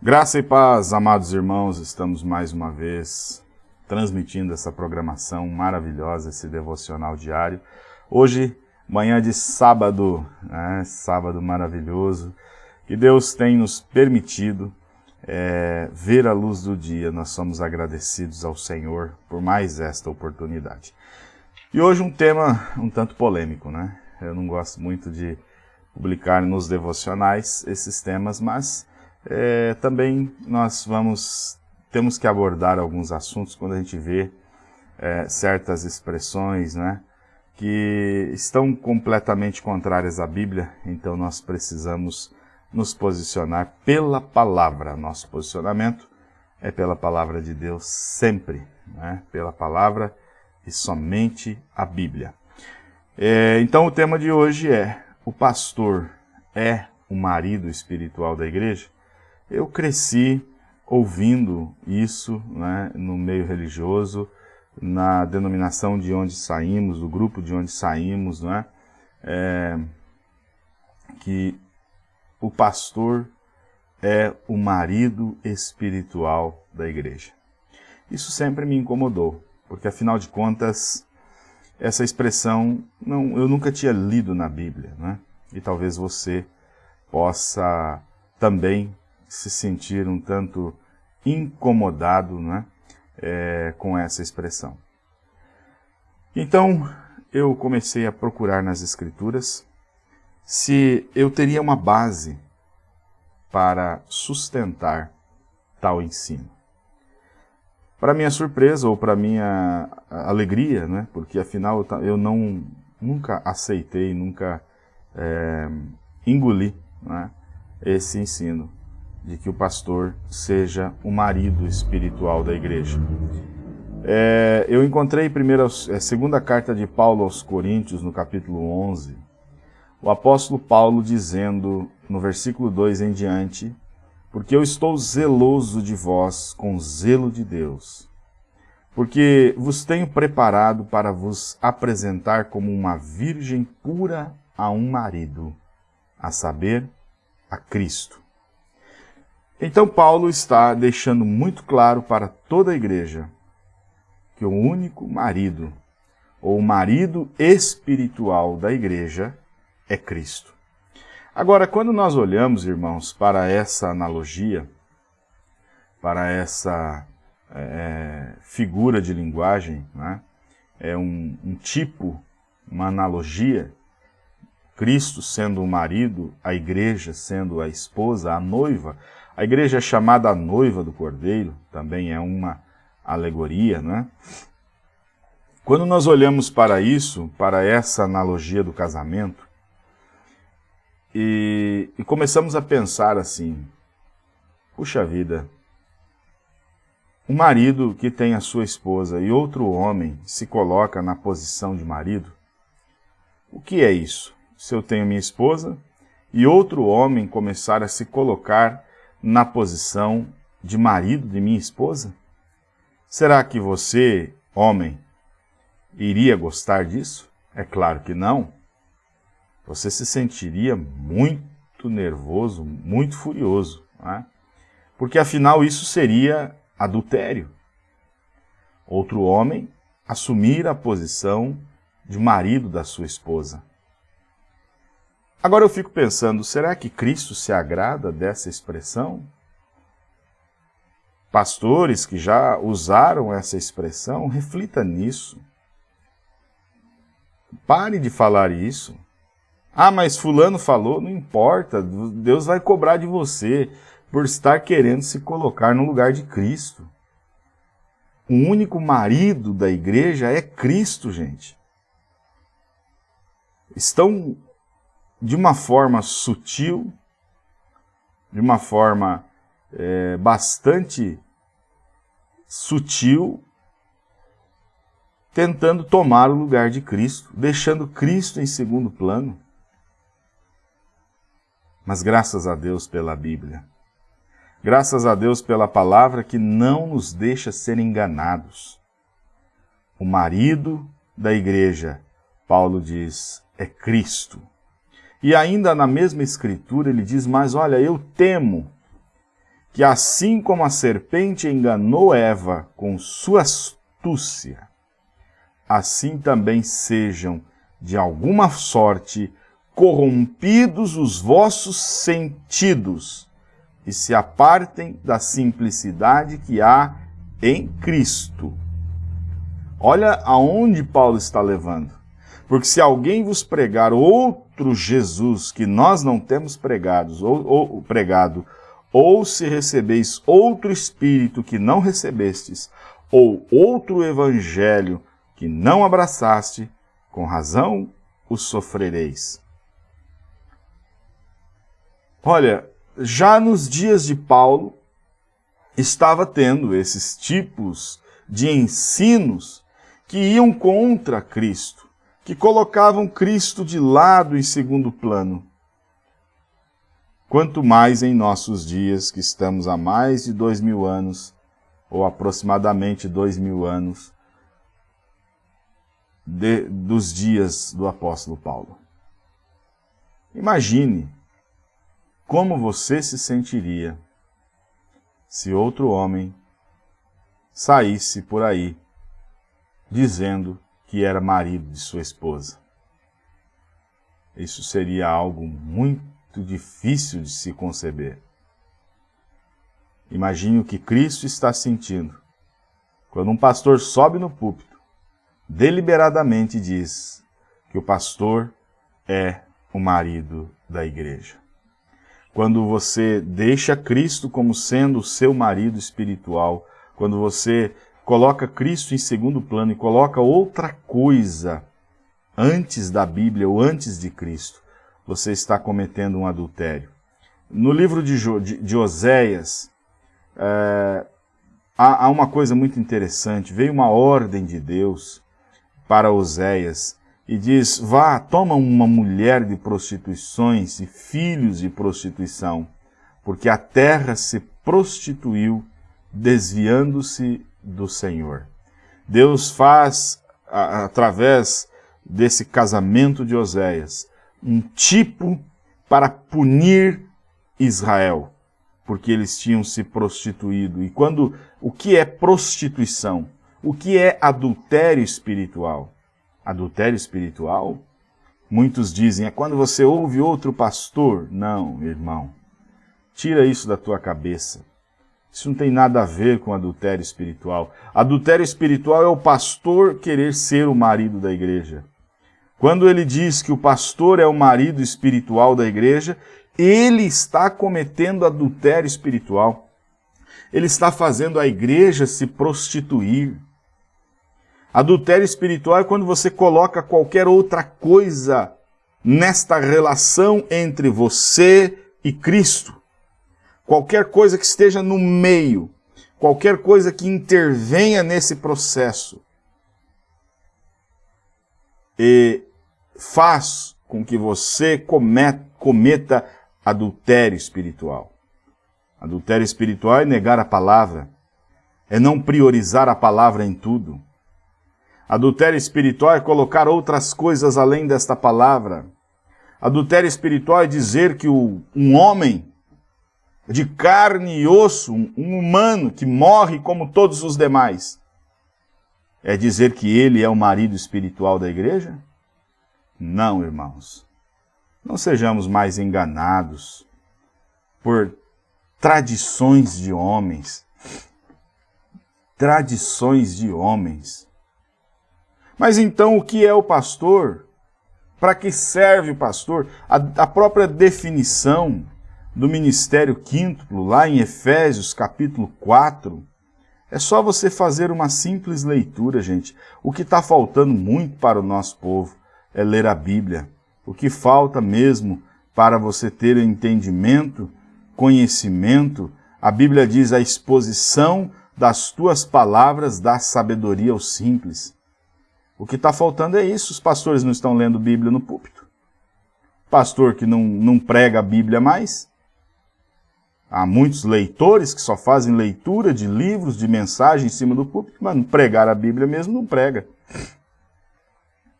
Graça e paz, amados irmãos, estamos mais uma vez transmitindo essa programação maravilhosa, esse devocional diário. Hoje, manhã de sábado, né? sábado maravilhoso, que Deus tem nos permitido é, ver a luz do dia. Nós somos agradecidos ao Senhor por mais esta oportunidade. E hoje um tema um tanto polêmico, né? Eu não gosto muito de publicar nos devocionais esses temas, mas é, também nós vamos temos que abordar alguns assuntos quando a gente vê é, certas expressões, né, que estão completamente contrárias à Bíblia, então nós precisamos nos posicionar pela palavra. Nosso posicionamento é pela palavra de Deus sempre, né, pela palavra e somente a Bíblia. É, então o tema de hoje é, o pastor é o marido espiritual da igreja? Eu cresci ouvindo isso né, no meio religioso, na denominação de onde saímos, do grupo de onde saímos, não é? é que o pastor é o marido espiritual da igreja. Isso sempre me incomodou, porque afinal de contas, essa expressão não, eu nunca tinha lido na Bíblia, né? E talvez você possa também se sentir um tanto incomodado né, é, com essa expressão. Então, eu comecei a procurar nas Escrituras se eu teria uma base para sustentar tal ensino. Para minha surpresa ou para minha alegria, né, porque afinal eu não, nunca aceitei, nunca é, engoli né, esse ensino de que o pastor seja o marido espiritual da igreja. É, eu encontrei primeiro, é, segunda carta de Paulo aos Coríntios, no capítulo 11, o apóstolo Paulo dizendo, no versículo 2 em diante, porque eu estou zeloso de vós com zelo de Deus, porque vos tenho preparado para vos apresentar como uma virgem pura a um marido, a saber, a Cristo. Então Paulo está deixando muito claro para toda a igreja que o único marido, ou marido espiritual da igreja, é Cristo. Agora, quando nós olhamos, irmãos, para essa analogia, para essa é, figura de linguagem, né? é um, um tipo, uma analogia, Cristo sendo o marido, a igreja sendo a esposa, a noiva, a igreja é chamada a noiva do Cordeiro, também é uma alegoria, né? Quando nós olhamos para isso, para essa analogia do casamento, e, e começamos a pensar assim, puxa vida, um marido que tem a sua esposa e outro homem se coloca na posição de marido, o que é isso? Se eu tenho minha esposa e outro homem começar a se colocar na posição de marido de minha esposa? Será que você, homem, iria gostar disso? É claro que não. Você se sentiria muito nervoso, muito furioso, é? porque afinal isso seria adultério. Outro homem assumir a posição de marido da sua esposa. Agora eu fico pensando, será que Cristo se agrada dessa expressão? Pastores que já usaram essa expressão, reflita nisso. Pare de falar isso. Ah, mas fulano falou, não importa, Deus vai cobrar de você por estar querendo se colocar no lugar de Cristo. O único marido da igreja é Cristo, gente. Estão de uma forma sutil, de uma forma é, bastante sutil, tentando tomar o lugar de Cristo, deixando Cristo em segundo plano. Mas graças a Deus pela Bíblia. Graças a Deus pela palavra que não nos deixa ser enganados. O marido da igreja, Paulo diz, é Cristo. E ainda na mesma escritura ele diz, mas olha, eu temo que assim como a serpente enganou Eva com sua astúcia, assim também sejam, de alguma sorte, corrompidos os vossos sentidos e se apartem da simplicidade que há em Cristo. Olha aonde Paulo está levando. Porque se alguém vos pregar outro Jesus que nós não temos pregados, ou, ou, pregado, ou se recebeis outro Espírito que não recebestes, ou outro Evangelho que não abraçaste, com razão o sofrereis. Olha, já nos dias de Paulo, estava tendo esses tipos de ensinos que iam contra Cristo, que colocavam Cristo de lado em segundo plano. Quanto mais em nossos dias, que estamos há mais de dois mil anos, ou aproximadamente dois mil anos, de, dos dias do apóstolo Paulo. Imagine como você se sentiria se outro homem saísse por aí dizendo que era marido de sua esposa? Isso seria algo muito difícil de se conceber. Imagine o que Cristo está sentindo quando um pastor sobe no púlpito, deliberadamente diz que o pastor é o marido da igreja quando você deixa Cristo como sendo o seu marido espiritual, quando você coloca Cristo em segundo plano e coloca outra coisa antes da Bíblia ou antes de Cristo, você está cometendo um adultério. No livro de, jo, de, de Oséias, é, há, há uma coisa muito interessante. Veio uma ordem de Deus para Oséias e diz, vá, toma uma mulher de prostituições e filhos de prostituição, porque a terra se prostituiu, desviando-se do Senhor. Deus faz, através desse casamento de Oséias, um tipo para punir Israel, porque eles tinham se prostituído. E quando o que é prostituição? O que é adultério espiritual? adultério espiritual? Muitos dizem, é quando você ouve outro pastor. Não, irmão. Tira isso da tua cabeça. Isso não tem nada a ver com adultério espiritual. Adultério espiritual é o pastor querer ser o marido da igreja. Quando ele diz que o pastor é o marido espiritual da igreja, ele está cometendo adultério espiritual. Ele está fazendo a igreja se prostituir. Adultério espiritual é quando você coloca qualquer outra coisa nesta relação entre você e Cristo. Qualquer coisa que esteja no meio, qualquer coisa que intervenha nesse processo e faz com que você cometa adultério espiritual. Adultério espiritual é negar a palavra, é não priorizar a palavra em tudo Adultério espiritual é colocar outras coisas além desta palavra. Adultério espiritual é dizer que o, um homem de carne e osso, um, um humano que morre como todos os demais, é dizer que ele é o marido espiritual da igreja? Não, irmãos. Não sejamos mais enganados por tradições de homens. Tradições de homens mas então o que é o pastor? Para que serve o pastor? A, a própria definição do ministério quíntuplo, lá em Efésios capítulo 4, é só você fazer uma simples leitura, gente. O que está faltando muito para o nosso povo é ler a Bíblia. O que falta mesmo para você ter entendimento, conhecimento, a Bíblia diz a exposição das tuas palavras dá sabedoria aos simples. O que está faltando é isso, os pastores não estão lendo Bíblia no púlpito. Pastor que não, não prega a Bíblia mais. Há muitos leitores que só fazem leitura de livros, de mensagem em cima do púlpito, mas pregar a Bíblia mesmo não prega.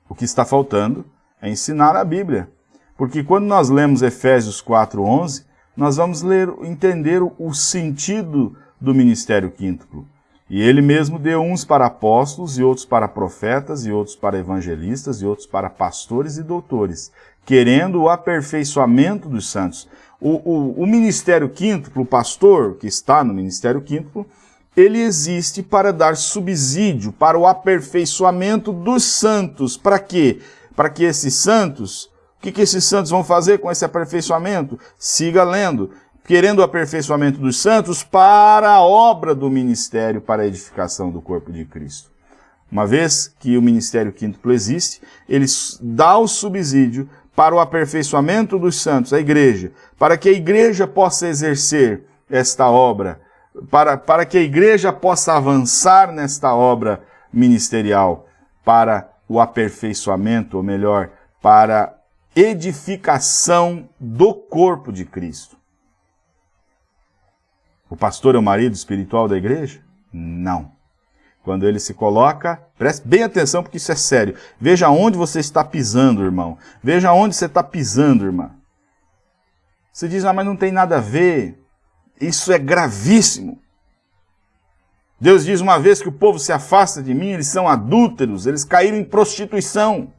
O que está faltando é ensinar a Bíblia. Porque quando nós lemos Efésios 4.11, nós vamos ler, entender o sentido do ministério quíntuplo. E ele mesmo deu uns para apóstolos, e outros para profetas, e outros para evangelistas, e outros para pastores e doutores, querendo o aperfeiçoamento dos santos. O, o, o ministério quíntuplo, o pastor que está no ministério quíntuplo, ele existe para dar subsídio para o aperfeiçoamento dos santos. Para quê? Para que esses santos, o que, que esses santos vão fazer com esse aperfeiçoamento? Siga lendo querendo o aperfeiçoamento dos santos para a obra do ministério, para a edificação do corpo de Cristo. Uma vez que o ministério quíntuplo existe, ele dá o subsídio para o aperfeiçoamento dos santos, a igreja, para que a igreja possa exercer esta obra, para, para que a igreja possa avançar nesta obra ministerial, para o aperfeiçoamento, ou melhor, para edificação do corpo de Cristo. O pastor é o marido espiritual da igreja? Não. Quando ele se coloca, preste bem atenção porque isso é sério. Veja onde você está pisando, irmão. Veja onde você está pisando, irmã. Você diz, ah, mas não tem nada a ver. Isso é gravíssimo. Deus diz uma vez que o povo se afasta de mim, eles são adúlteros, eles caíram em prostituição.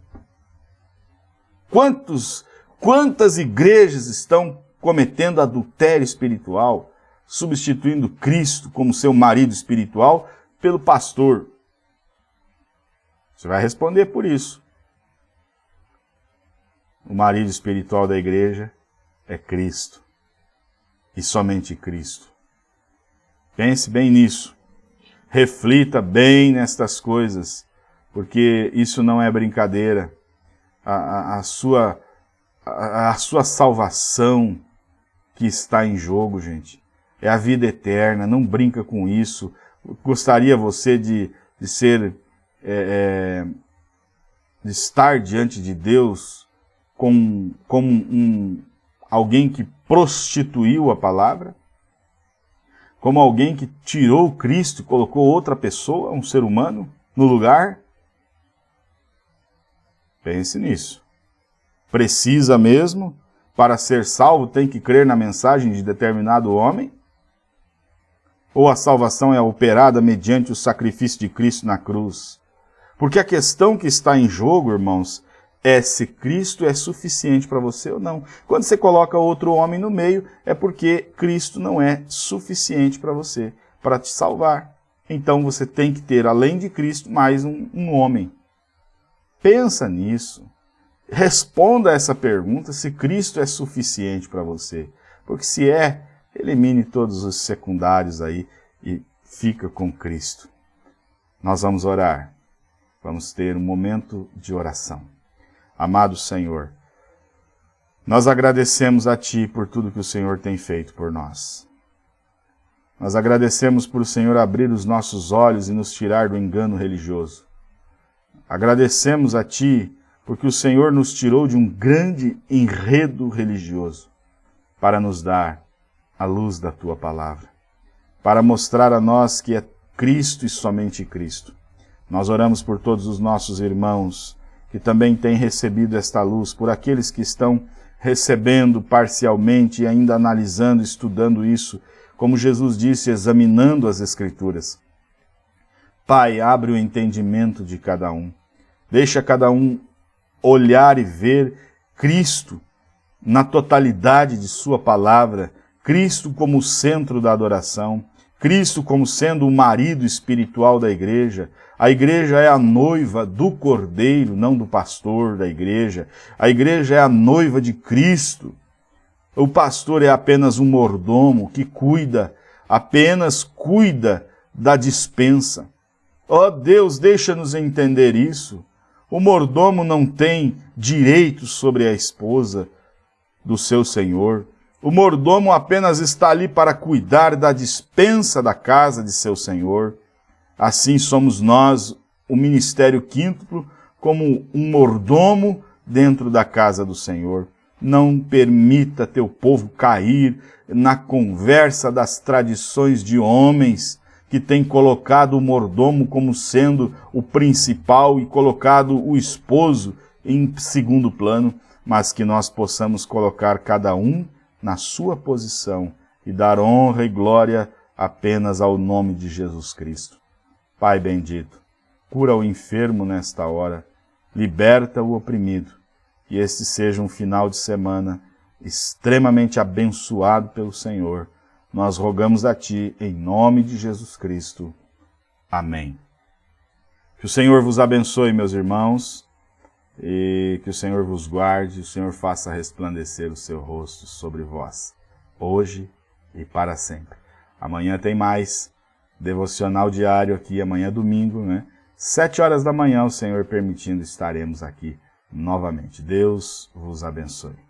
Quantos, quantas igrejas estão cometendo adultério espiritual? substituindo Cristo como seu marido espiritual pelo pastor. Você vai responder por isso. O marido espiritual da igreja é Cristo. E somente Cristo. Pense bem nisso. Reflita bem nestas coisas, porque isso não é brincadeira. A, a, a sua, a, a sua salvação que está em jogo, gente é a vida eterna, não brinca com isso. Gostaria você de, de ser, é, é, de estar diante de Deus como, como um, alguém que prostituiu a palavra? Como alguém que tirou Cristo e colocou outra pessoa, um ser humano, no lugar? Pense nisso. Precisa mesmo, para ser salvo, tem que crer na mensagem de determinado homem? Ou a salvação é operada mediante o sacrifício de Cristo na cruz. Porque a questão que está em jogo, irmãos, é se Cristo é suficiente para você ou não. Quando você coloca outro homem no meio, é porque Cristo não é suficiente para você, para te salvar. Então você tem que ter, além de Cristo, mais um, um homem. Pensa nisso. Responda essa pergunta se Cristo é suficiente para você. Porque se é, Elimine todos os secundários aí e fica com Cristo. Nós vamos orar. Vamos ter um momento de oração. Amado Senhor, nós agradecemos a Ti por tudo que o Senhor tem feito por nós. Nós agradecemos por o Senhor abrir os nossos olhos e nos tirar do engano religioso. Agradecemos a Ti porque o Senhor nos tirou de um grande enredo religioso para nos dar a luz da Tua palavra, para mostrar a nós que é Cristo e somente Cristo. Nós oramos por todos os nossos irmãos que também têm recebido esta luz, por aqueles que estão recebendo parcialmente e ainda analisando, estudando isso, como Jesus disse, examinando as Escrituras. Pai, abre o entendimento de cada um. Deixa cada um olhar e ver Cristo na totalidade de sua palavra, Cristo como centro da adoração, Cristo como sendo o marido espiritual da igreja. A igreja é a noiva do cordeiro, não do pastor da igreja. A igreja é a noiva de Cristo. O pastor é apenas um mordomo que cuida, apenas cuida da dispensa. Ó oh Deus, deixa-nos entender isso. O mordomo não tem direitos sobre a esposa do seu senhor. O mordomo apenas está ali para cuidar da dispensa da casa de seu senhor. Assim somos nós, o ministério quíntuplo, como um mordomo dentro da casa do Senhor. Não permita teu povo cair na conversa das tradições de homens que têm colocado o mordomo como sendo o principal e colocado o esposo em segundo plano, mas que nós possamos colocar cada um na sua posição e dar honra e glória apenas ao nome de Jesus Cristo. Pai bendito, cura o enfermo nesta hora, liberta o oprimido, e este seja um final de semana extremamente abençoado pelo Senhor. Nós rogamos a Ti, em nome de Jesus Cristo. Amém. Que o Senhor vos abençoe, meus irmãos, e que o Senhor vos guarde, o Senhor faça resplandecer o seu rosto sobre vós, hoje e para sempre. Amanhã tem mais devocional diário aqui, amanhã é domingo, né? Sete horas da manhã, o Senhor permitindo, estaremos aqui novamente. Deus vos abençoe.